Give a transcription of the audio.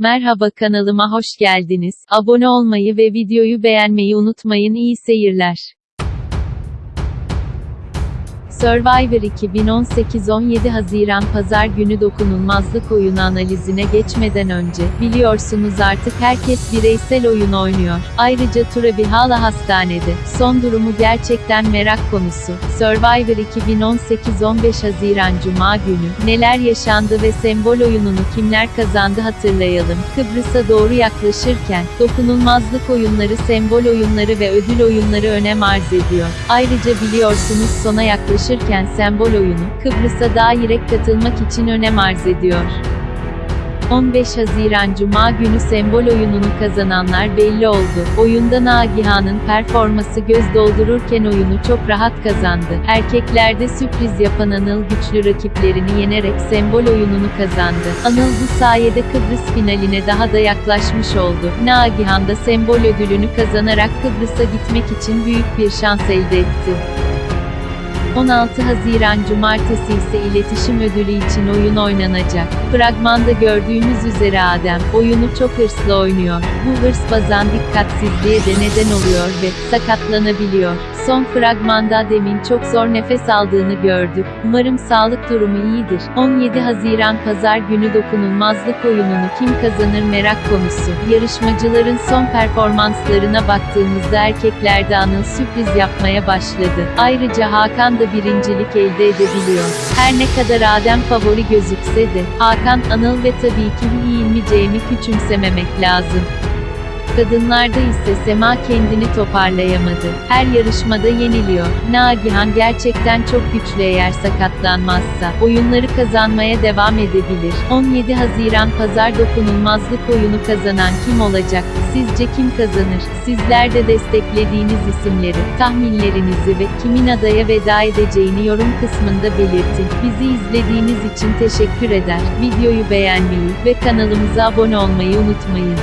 Merhaba kanalıma hoş geldiniz. Abone olmayı ve videoyu beğenmeyi unutmayın. İyi seyirler. Survivor 2018 17 Haziran Pazar günü dokunulmazlık oyunu analizine geçmeden önce, biliyorsunuz artık herkes bireysel oyun oynuyor. Ayrıca Turabi hala hastanede. Son durumu gerçekten merak konusu. Survivor 2018 15 Haziran Cuma günü, neler yaşandı ve sembol oyununu kimler kazandı hatırlayalım. Kıbrıs'a doğru yaklaşırken, dokunulmazlık oyunları sembol oyunları ve ödül oyunları önem arz ediyor. Ayrıca biliyorsunuz sona yaklaşırken sembol oyunu, Kıbrıs'a daha direkt katılmak için önem arz ediyor. 15 Haziran Cuma günü sembol oyununu kazananlar belli oldu. Oyunda Nagihan'ın performası göz doldururken oyunu çok rahat kazandı. Erkeklerde sürpriz yapan Anıl güçlü rakiplerini yenerek sembol oyununu kazandı. Anıl bu sayede Kıbrıs finaline daha da yaklaşmış oldu. Nagihan da sembol ödülünü kazanarak Kıbrıs'a gitmek için büyük bir şans elde etti. 16 Haziran Cumartesi ise iletişim ödülü için oyun oynanacak. Fragmanda gördüğümüz üzere Adem, oyunu çok hırslı oynuyor. Bu hırs bazen dikkatsizliğe de neden oluyor ve sakatlanabiliyor. Son fragmanda Adem'in çok zor nefes aldığını gördük. Umarım sağlık durumu iyidir. 17 Haziran Pazar günü dokunulmazlık oyununu kim kazanır merak konusu. Yarışmacıların son performanslarına baktığımızda erkeklerde Anıl sürpriz yapmaya başladı. Ayrıca Hakan da birincilik elde edebiliyor. Her ne kadar Adem favori gözükse de, Hakan, Anıl ve tabii ki Hilmi Cem'i küçümsememek lazım. Kadınlarda ise Sema kendini toparlayamadı. Her yarışmada yeniliyor. Nagihan gerçekten çok güçlü eğer sakatlanmazsa. Oyunları kazanmaya devam edebilir. 17 Haziran Pazar dokunulmazlık oyunu kazanan kim olacak? Sizce kim kazanır? Sizler de desteklediğiniz isimleri, tahminlerinizi ve kimin adaya veda edeceğini yorum kısmında belirtin. Bizi izlediğiniz için teşekkür eder. Videoyu beğenmeyi ve kanalımıza abone olmayı unutmayın.